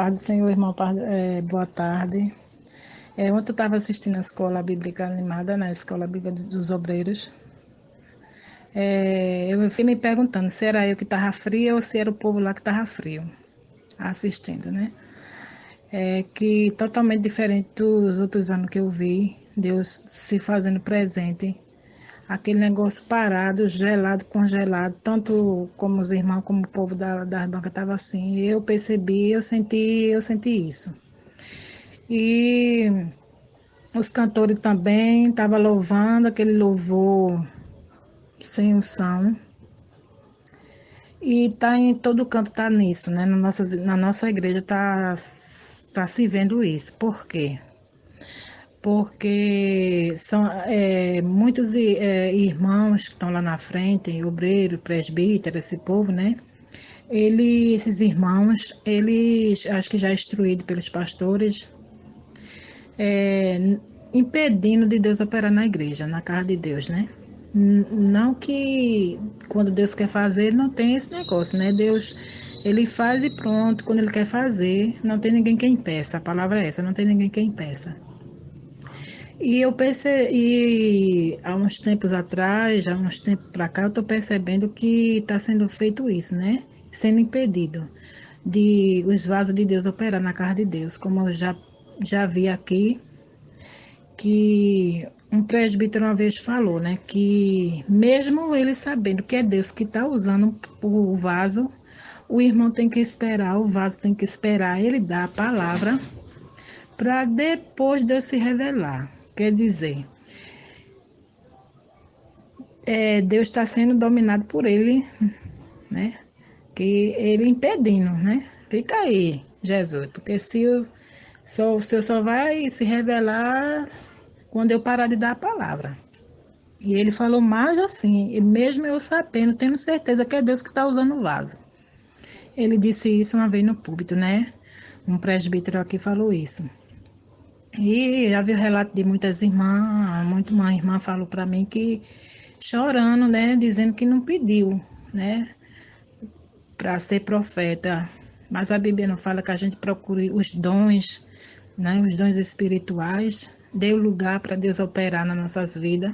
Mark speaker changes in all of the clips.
Speaker 1: paz do Senhor, irmão, é, boa tarde. É, ontem eu estava assistindo a escola bíblica animada, na escola bíblica dos obreiros. É, eu fui me perguntando se era eu que estava frio ou se era o povo lá que estava frio, assistindo, né? É, que totalmente diferente dos outros anos que eu vi, Deus se fazendo presente aquele negócio parado, gelado, congelado, tanto como os irmãos como o povo da, da banca estava assim. Eu percebi, eu senti, eu senti isso. E os cantores também estavam louvando aquele louvor sem unção. E tá em todo canto tá nisso, né? Na nossa, na nossa igreja tá, tá se vendo isso. Por quê? Porque são é, muitos é, irmãos que estão lá na frente, obreiro, presbítero, esse povo, né? Ele, esses irmãos, eles, acho que já instruídos pelos pastores, é, impedindo de Deus operar na igreja, na casa de Deus, né? Não que quando Deus quer fazer, não tem esse negócio, né? Deus, ele faz e pronto, quando ele quer fazer, não tem ninguém quem peça, a palavra é essa, não tem ninguém quem peça. E eu percebi, há uns tempos atrás, há uns tempos para cá, eu estou percebendo que está sendo feito isso, né? Sendo impedido de os vasos de Deus operar na casa de Deus, como eu já, já vi aqui, que um presbítero uma vez falou, né? Que mesmo ele sabendo que é Deus que está usando o vaso, o irmão tem que esperar, o vaso tem que esperar ele dar a palavra para depois Deus se revelar. Quer dizer, é, Deus está sendo dominado por ele, né? Que ele impedindo, né? Fica aí, Jesus, porque se o, só, o Senhor só vai se revelar quando eu parar de dar a palavra. E ele falou mais assim, e mesmo eu sabendo, tendo certeza que é Deus que está usando o vaso. Ele disse isso uma vez no púlpito, né? Um presbítero aqui falou isso. E já vi o relato de muitas irmãs, muito uma irmã falou para mim que chorando, né, dizendo que não pediu, né, para ser profeta. Mas a Bíblia não fala que a gente procure os dons, né, os dons espirituais, dê lugar para Deus operar nas nossas vidas.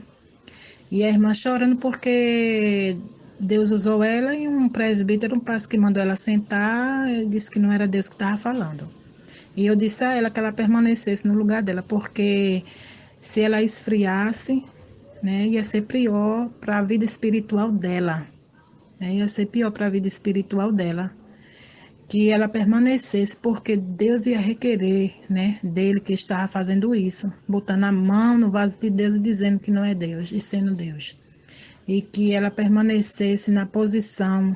Speaker 1: E a irmã chorando porque Deus usou ela e um presbítero, um pastor que mandou ela sentar, disse que não era Deus que estava falando. E eu disse a ela que ela permanecesse no lugar dela, porque se ela esfriasse, né, ia ser pior para a vida espiritual dela. Né, ia ser pior para a vida espiritual dela. Que ela permanecesse, porque Deus ia requerer né, dele que estava fazendo isso, botando a mão no vaso de Deus e dizendo que não é Deus, e sendo Deus. E que ela permanecesse na posição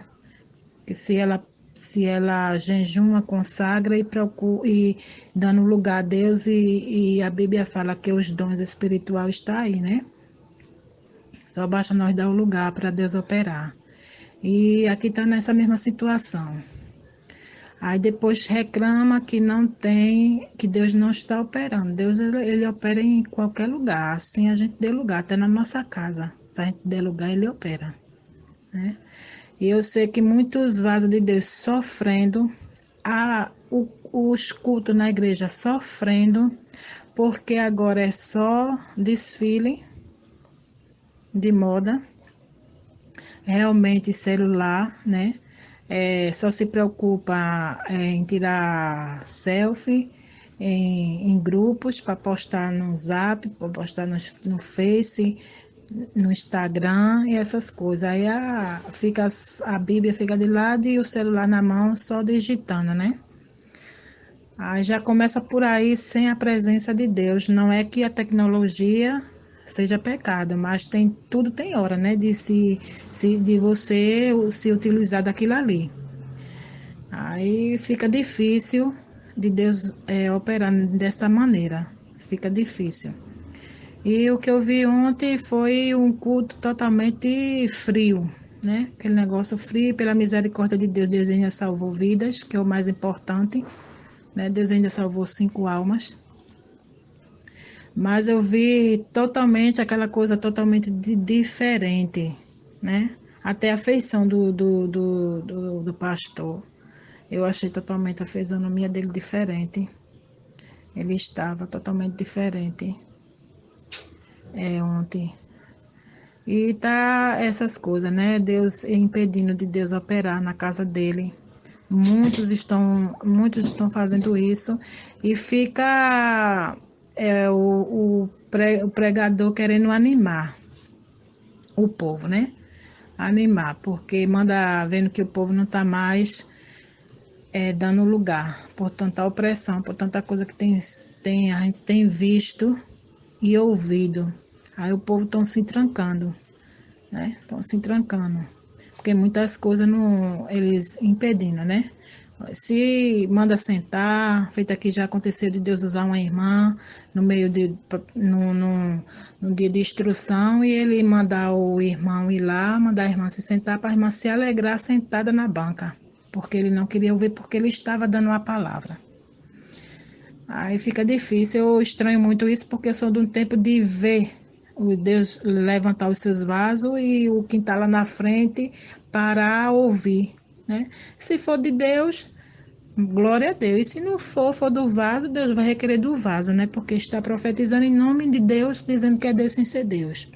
Speaker 1: que se ela se ela jejuma, consagra e procura e dando lugar a Deus e, e a Bíblia fala que os dons espirituais estão aí, né? Então basta nós dar o lugar para Deus operar. E aqui está nessa mesma situação. Aí depois reclama que não tem, que Deus não está operando. Deus ele opera em qualquer lugar, assim a gente dê lugar, até na nossa casa. Se a gente der lugar, ele opera. Né? E eu sei que muitos vasos de Deus sofrendo, a, o, os cultos na igreja sofrendo, porque agora é só desfile de moda, realmente celular, né? É, só se preocupa é, em tirar selfie em, em grupos para postar no Zap, para postar no, no Face, no Instagram e essas coisas. Aí a, fica, a Bíblia fica de lado e o celular na mão só digitando, né? Aí já começa por aí sem a presença de Deus. Não é que a tecnologia seja pecado, mas tem tudo tem hora, né? De se, se de você se utilizar daquilo ali. Aí fica difícil de Deus é, operar dessa maneira. Fica difícil. E o que eu vi ontem foi um culto totalmente frio, né? Aquele negócio frio, pela misericórdia de Deus, Deus ainda salvou vidas, que é o mais importante, né? Deus ainda salvou cinco almas. Mas eu vi totalmente aquela coisa totalmente diferente, né? Até a feição do, do, do, do, do pastor. Eu achei totalmente a fisionomia dele diferente. Ele estava totalmente diferente é, ontem. E tá essas coisas, né? Deus impedindo de Deus operar na casa dele. Muitos estão, muitos estão fazendo isso e fica é, o, o, pre, o pregador querendo animar o povo, né? Animar, porque manda vendo que o povo não está mais é, dando lugar por tanta opressão, por tanta coisa que tem, tem, a gente tem visto e ouvido. Aí o povo estão se trancando, né? Estão se trancando. Porque muitas coisas não, eles impedindo, né? Se manda sentar, feito aqui já aconteceu de Deus usar uma irmã no meio de no, no, no, dia de instrução e ele mandar o irmão ir lá, mandar a irmã se sentar para a irmã se alegrar sentada na banca, porque ele não queria ouvir porque ele estava dando a palavra. Aí fica difícil, eu estranho muito isso porque eu sou de um tempo de ver o Deus levantar os seus vasos e o quem está lá na frente para ouvir. Né? Se for de Deus, glória a Deus. E se não for, for do vaso, Deus vai requerer do vaso, né? Porque está profetizando em nome de Deus, dizendo que é Deus sem ser Deus.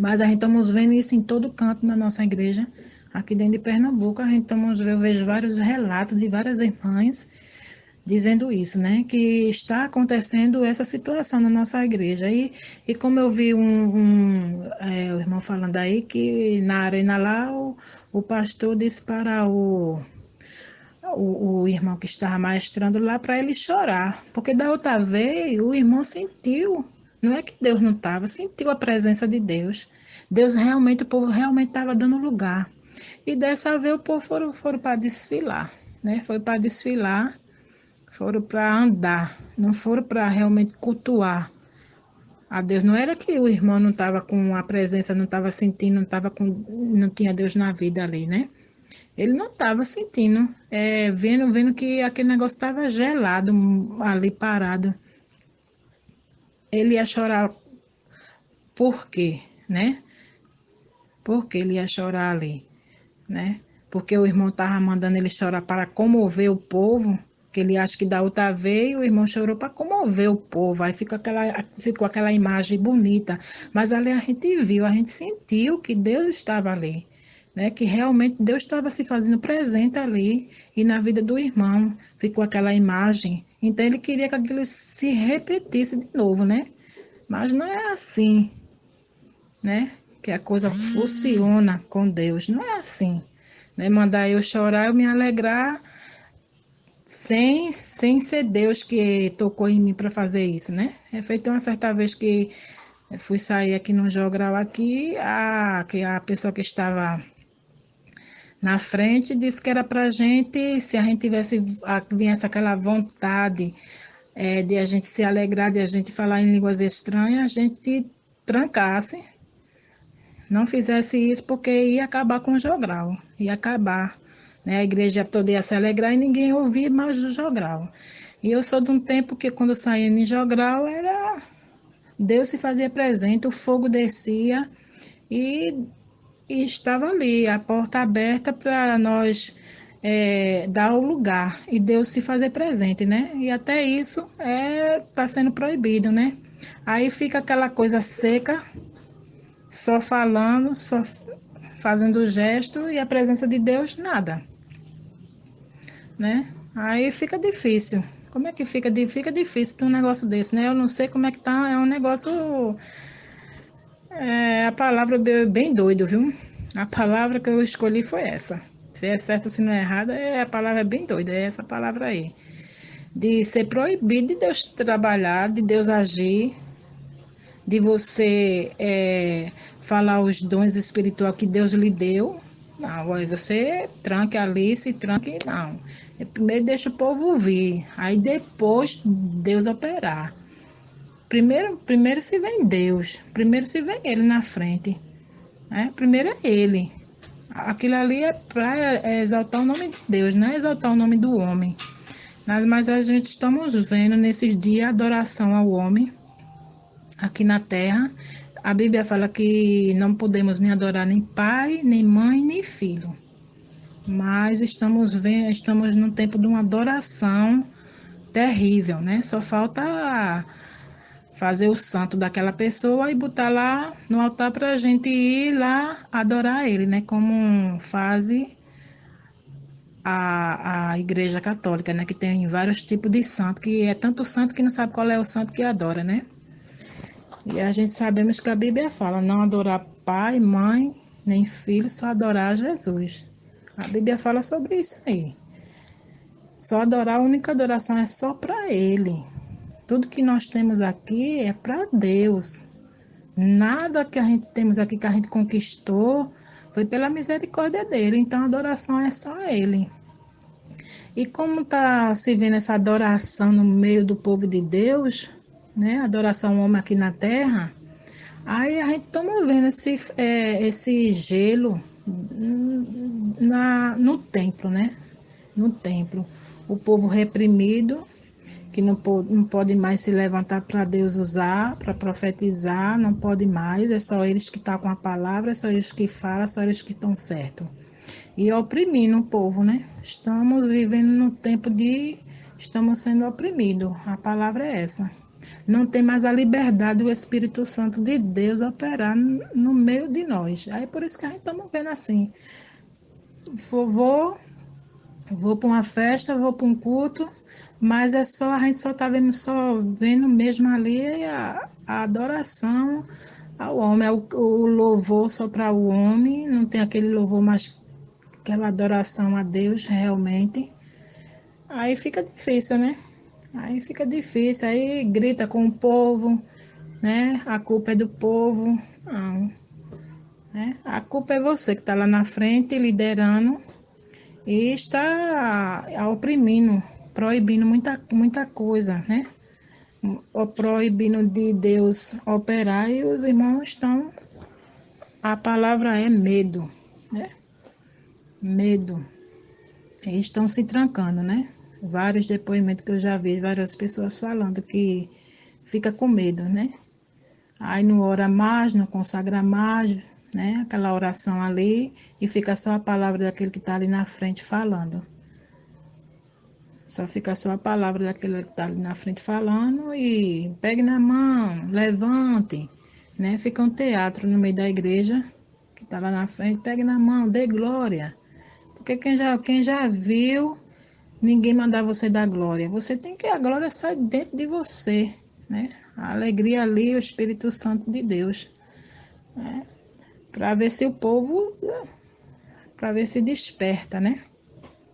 Speaker 1: Mas a gente estamos vendo isso em todo canto na nossa igreja. Aqui dentro de Pernambuco, a gente estamos, eu vejo vários relatos de várias irmãs dizendo isso, né? Que está acontecendo essa situação na nossa igreja. E, e como eu vi um, um é, o irmão falando aí, que na arena lá o, o pastor disse para o, o, o irmão que estava maestrando lá para ele chorar. Porque da outra vez o irmão sentiu. Não é que Deus não estava, sentiu a presença de Deus. Deus realmente, o povo realmente estava dando lugar. E dessa vez o povo foram, foram para desfilar, né? Foi para desfilar foram para andar, não foram para realmente cultuar a Deus. Não era que o irmão não estava com a presença, não estava sentindo, não estava com, não tinha Deus na vida ali, né? Ele não estava sentindo, é, vendo, vendo que aquele negócio estava gelado ali parado. Ele ia chorar por quê, né? Por que ele ia chorar ali, né? Porque o irmão estava mandando ele chorar para comover o povo que ele acha que da outra vez o irmão chorou para comover o povo, aí fica aquela, ficou aquela imagem bonita, mas ali a gente viu, a gente sentiu que Deus estava ali, né? que realmente Deus estava se fazendo presente ali e na vida do irmão ficou aquela imagem, então ele queria que aquilo se repetisse de novo, né? Mas não é assim, né? Que a coisa funciona com Deus, não é assim. Né? Mandar eu chorar, eu me alegrar, sem, sem ser Deus que tocou em mim para fazer isso, né? É feito uma certa vez que fui sair aqui no jogral aqui, a, que a pessoa que estava na frente disse que era para gente, se a gente tivesse, a, viesse aquela vontade é, de a gente se alegrar, de a gente falar em línguas estranhas, a gente trancasse, não fizesse isso porque ia acabar com o jogral, ia acabar né? A igreja ia se alegrar e ninguém ouvia mais o jogral. E eu sou de um tempo que quando saía em jogral era Deus se fazia presente, o fogo descia e, e estava ali, a porta aberta para nós é, dar o lugar e Deus se fazer presente, né? E até isso está é, sendo proibido, né? Aí fica aquela coisa seca, só falando, só fazendo gesto e a presença de Deus nada né? Aí fica difícil. Como é que fica? Fica difícil ter um negócio desse, né? Eu não sei como é que tá. É um negócio. É, a palavra bem doido, viu? A palavra que eu escolhi foi essa. Se é certo ou se não é errada, é a palavra bem doida, é essa palavra aí. De ser proibido de Deus trabalhar, de Deus agir, de você é, falar os dons espirituais que Deus lhe deu. Não, aí você tranque ali, se tranque, não. Primeiro deixa o povo ouvir, aí depois Deus operar. Primeiro, primeiro se vem Deus, primeiro se vem Ele na frente. Né? Primeiro é Ele. Aquilo ali é para exaltar o nome de Deus, não é exaltar o nome do homem. Mas a gente estamos vendo nesses dias adoração ao homem aqui na terra. A Bíblia fala que não podemos nem adorar nem pai, nem mãe, nem filho. mas estamos vendo, estamos num tempo de uma adoração terrível, né? Só falta fazer o santo daquela pessoa e botar lá no altar para a gente ir lá adorar ele, né? Como faz a, a Igreja Católica, né? Que tem vários tipos de santo, que é tanto santo que não sabe qual é o santo que adora, né? E a gente sabemos que a Bíblia fala não adorar pai, mãe, nem filho, só adorar Jesus. A Bíblia fala sobre isso aí. Só adorar, a única adoração é só para Ele. Tudo que nós temos aqui é para Deus. Nada que a gente temos aqui que a gente conquistou foi pela misericórdia dele. Então a adoração é só a Ele. E como está se vendo essa adoração no meio do povo de Deus, né? Adoração ao homem aqui na terra. Aí a gente toma vendo esse, é, esse gelo na, no templo, né? No templo. O povo reprimido, que não pode, não pode mais se levantar para Deus usar, para profetizar, não pode mais. É só eles que estão tá com a palavra, é só eles que falam, é só eles que estão certos. E oprimindo o povo, né? Estamos vivendo no tempo de. Estamos sendo oprimidos. A palavra é essa não tem mais a liberdade do Espírito Santo de Deus operar no meio de nós. Aí por isso que a gente está vendo assim. Vou, vou para uma festa, vou para um culto, mas é só, a gente só está vendo, só vendo mesmo ali a, a adoração ao homem, é o, o louvor só para o homem, não tem aquele louvor mais aquela adoração a Deus realmente. Aí fica difícil, né? Aí fica difícil, aí grita com o povo, né? A culpa é do povo. Não. Né? A culpa é você que está lá na frente liderando e está oprimindo, proibindo muita, muita coisa, né? Proibindo de Deus operar e os irmãos estão. A palavra é medo, né? Medo. Eles estão se trancando, né? Vários depoimentos que eu já vi, várias pessoas falando que fica com medo, né? Aí não ora mais, não consagra mais, né? Aquela oração ali e fica só a palavra daquele que está ali na frente falando. Só fica só a palavra daquele que está ali na frente falando e pegue na mão, levante, né? Fica um teatro no meio da igreja que está lá na frente, pegue na mão, dê glória. Porque quem já, quem já viu ninguém mandar você dar glória. Você tem que a glória sai dentro de você, né? A alegria ali, o Espírito Santo de Deus, né? Para ver se o povo, para ver se desperta, né?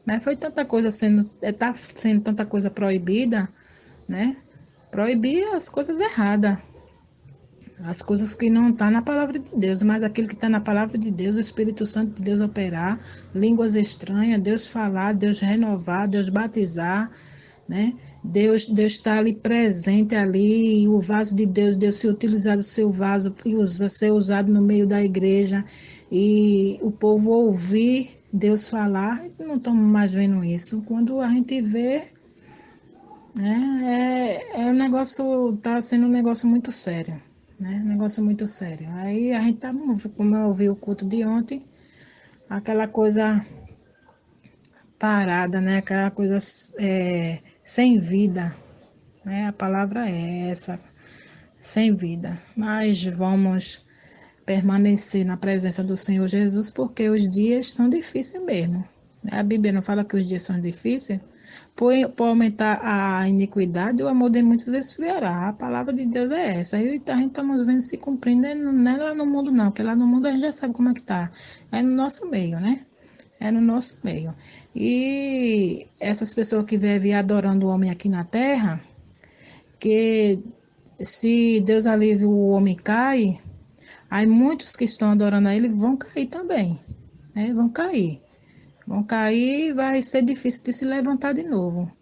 Speaker 1: Mas foi tanta coisa sendo, está sendo tanta coisa proibida, né? Proibir as coisas erradas as coisas que não estão tá na palavra de Deus, mas aquilo que está na palavra de Deus, o Espírito Santo de Deus operar, línguas estranhas, Deus falar, Deus renovar, Deus batizar, né? Deus Deus está ali presente ali, e o vaso de Deus, Deus se utilizar do seu vaso e usa, ser usado no meio da igreja e o povo ouvir Deus falar, não estamos mais vendo isso. Quando a gente vê, né, é, é um negócio, está sendo um negócio muito sério né? Negócio muito sério. Aí a gente tá, como eu ouvi o culto de ontem, aquela coisa parada, né? Aquela coisa é, sem vida, né? A palavra é essa, sem vida. Mas vamos permanecer na presença do Senhor Jesus, porque os dias são difíceis mesmo. A Bíblia não fala que os dias são difíceis, por, por aumentar a iniquidade, o amor de muitos esfriará. A palavra de Deus é essa. E a gente estamos vendo se cumprindo, não é lá no mundo não, porque lá no mundo a gente já sabe como é que está. É no nosso meio, né? É no nosso meio. E essas pessoas que vivem adorando o homem aqui na terra, que se Deus alivia o homem cai, aí muitos que estão adorando a ele vão cair também, né? Vão cair. Vão cair e vai ser difícil de se levantar de novo.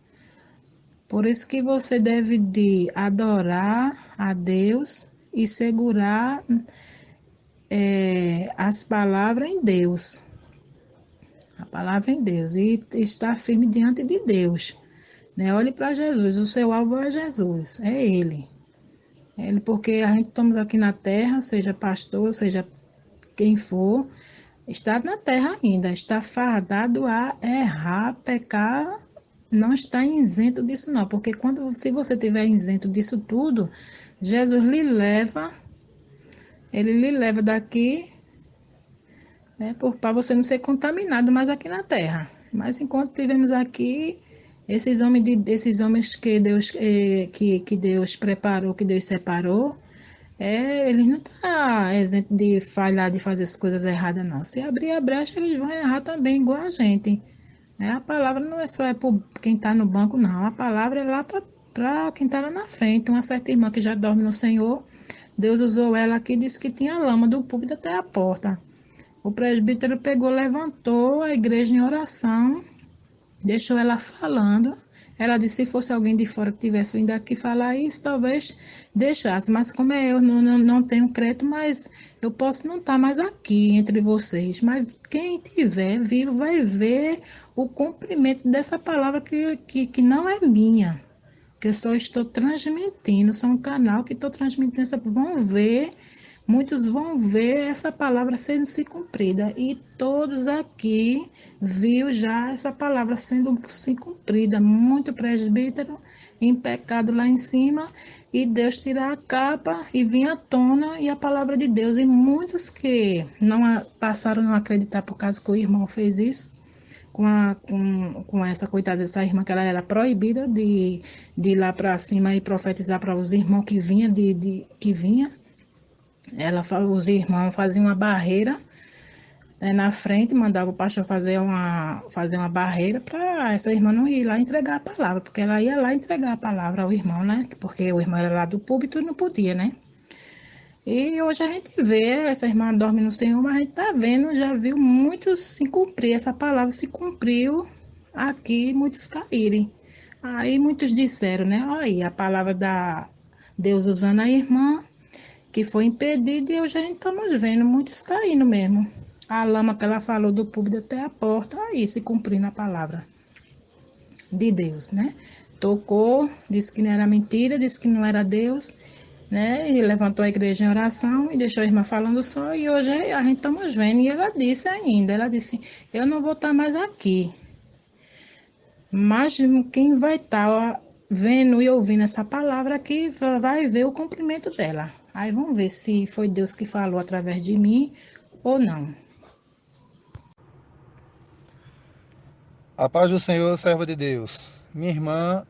Speaker 1: Por isso que você deve de adorar a Deus e segurar é, as palavras em Deus. A palavra em Deus. E estar firme diante de Deus. Né? Olhe para Jesus. O seu alvo é Jesus. É Ele. É Ele, porque a gente estamos aqui na terra, seja pastor, seja quem for, está na terra ainda, está fardado a errar, pecar, não está isento disso não, porque quando se você tiver isento disso tudo, Jesus lhe leva, ele lhe leva daqui, né, para você não ser contaminado mais aqui na terra. Mas enquanto tivemos aqui esses homens, de, esses homens que Deus eh, que, que Deus preparou, que Deus separou, é, eles não estão tá de falhar, de fazer as coisas erradas, não. Se abrir a brecha, eles vão errar também, igual a gente. É, a palavra não é só é para quem está no banco, não. A palavra é lá para quem está lá na frente. Uma certa irmã que já dorme no Senhor, Deus usou ela aqui e disse que tinha lama do púlpito até a porta. O presbítero pegou, levantou a igreja em oração, deixou ela falando. Ela disse, se fosse alguém de fora que tivesse vindo aqui falar isso, talvez deixasse. Mas como é eu, não, não, não tenho crédito, mas eu posso não estar mais aqui entre vocês. Mas quem tiver vivo vai ver o cumprimento dessa palavra que, que, que não é minha. Que eu só estou transmitindo. Sou um canal que estou transmitindo. Vão ver muitos vão ver essa palavra sendo se cumprida e todos aqui viu já essa palavra sendo se cumprida. Muito presbítero em pecado lá em cima e Deus tirar a capa e vir à tona e a palavra de Deus. E muitos que não passaram a não acreditar por causa que o irmão fez isso, com, a, com, com essa coitada dessa irmã, que ela era proibida de, de ir lá para cima e profetizar para os irmãos que vinha, de, de, que vinha. Ela, os irmãos faziam uma barreira né, na frente, mandava o pastor fazer uma, fazer uma barreira para essa irmã não ir lá entregar a palavra, porque ela ia lá entregar a palavra ao irmão, né? Porque o irmão era lá do púlpito e não podia, né? E hoje a gente vê, essa irmã dorme no Senhor, mas a gente tá vendo, já viu muitos se cumprir, essa palavra se cumpriu aqui, muitos caírem. Aí muitos disseram, né? Olha aí, a palavra da Deus usando a irmã, que foi impedida, e hoje a gente estamos vendo muitos caindo mesmo a lama que ela falou do público até a porta, aí se cumprindo a palavra de Deus, né? Tocou, disse que não era mentira, disse que não era Deus, né? E levantou a igreja em oração e deixou a irmã falando só. E hoje a gente estamos vendo. E ela disse ainda: ela disse, eu não vou estar mais aqui. Mas quem vai estar vendo e ouvindo essa palavra aqui vai ver o cumprimento dela. Aí vamos ver se foi Deus que falou através de mim ou não.
Speaker 2: A paz do Senhor, serva de Deus. Minha irmã,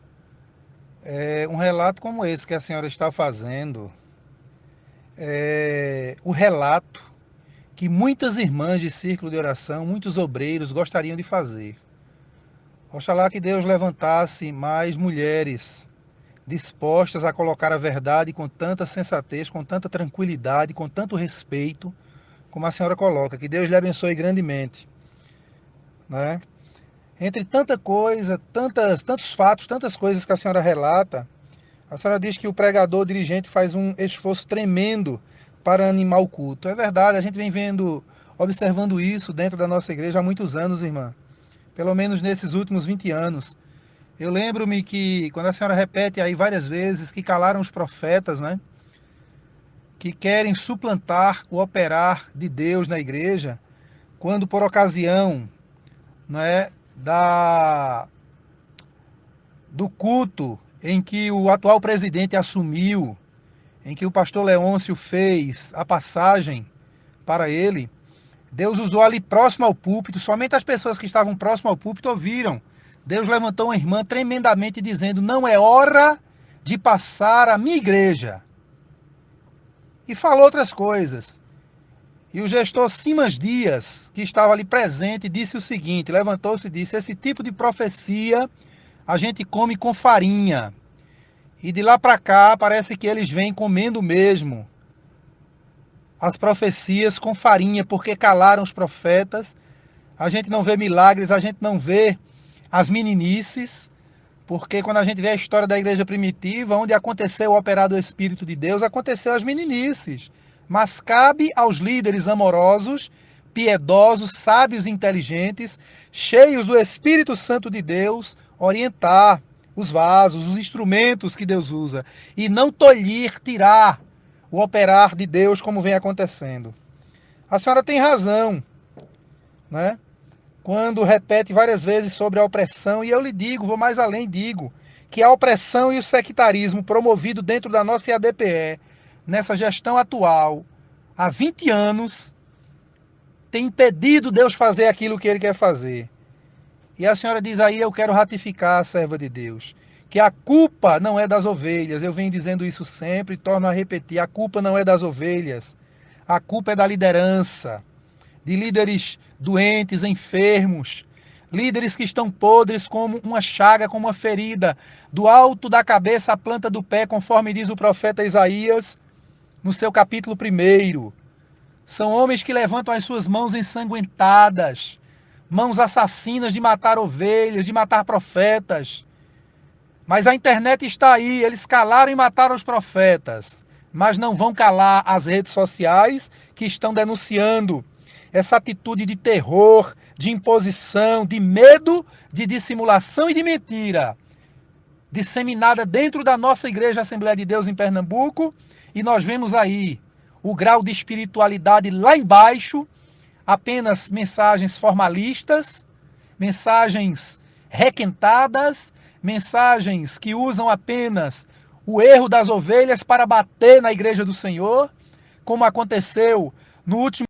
Speaker 2: é, um relato como esse que a senhora está fazendo, é o relato que muitas irmãs de círculo de oração, muitos obreiros gostariam de fazer. Oxalá que Deus levantasse mais mulheres dispostas a colocar a verdade com tanta sensatez, com tanta tranquilidade, com tanto respeito, como a senhora coloca. Que Deus lhe abençoe grandemente. Né? Entre tanta coisa, tantas, tantos fatos, tantas coisas que a senhora relata, a senhora diz que o pregador, o dirigente, faz um esforço tremendo para animar o culto. É verdade, a gente vem vendo, observando isso dentro da nossa igreja há muitos anos, irmã. Pelo menos nesses últimos 20 anos. Eu lembro-me que, quando a senhora repete aí várias vezes, que calaram os profetas, né? Que querem suplantar o operar de Deus na igreja, quando por ocasião não é, da do culto em que o atual presidente assumiu, em que o pastor Leôncio fez a passagem para ele, Deus usou ali próximo ao púlpito, somente as pessoas que estavam próximo ao púlpito ouviram. Deus levantou uma irmã tremendamente dizendo: Não é hora de passar a minha igreja. E falou outras coisas. E o gestor Simas Dias, que estava ali presente, disse o seguinte: levantou-se e disse: Esse tipo de profecia a gente come com farinha. E de lá para cá parece que eles vêm comendo mesmo as profecias com farinha, porque calaram os profetas. A gente não vê milagres, a gente não vê as meninices, porque quando a gente vê a história da igreja primitiva, onde aconteceu o operar do Espírito de Deus, aconteceu as meninices mas cabe aos líderes amorosos, piedosos, sábios e inteligentes, cheios do Espírito Santo de Deus, orientar os vasos, os instrumentos que Deus usa, e não tolher, tirar o operar de Deus como vem acontecendo. A senhora tem razão. né? Quando repete várias vezes sobre a opressão, e eu lhe digo, vou mais além, digo, que a opressão e o sectarismo promovido dentro da nossa IADPE, nessa gestão atual, há 20 anos, tem impedido Deus fazer aquilo que ele quer fazer. E a senhora diz aí: Eu quero ratificar a serva de Deus. Que a culpa não é das ovelhas. Eu venho dizendo isso sempre e torno a repetir: a culpa não é das ovelhas. A culpa é da liderança, de líderes doentes, enfermos, líderes que estão podres como uma chaga, como uma ferida, do alto da cabeça à planta do pé, conforme diz o profeta Isaías no seu capítulo 1. São homens que levantam as suas mãos ensanguentadas, mãos assassinas de matar ovelhas, de matar profetas. Mas a internet está aí, eles calaram e mataram os profetas, mas não vão calar as redes sociais que estão denunciando essa atitude de terror, de imposição, de medo, de dissimulação e de mentira, disseminada dentro da nossa Igreja Assembleia de Deus em Pernambuco, e nós vemos aí o grau de espiritualidade lá embaixo, apenas mensagens formalistas, mensagens requentadas, mensagens que usam apenas o erro das ovelhas para bater na igreja do Senhor, como aconteceu no último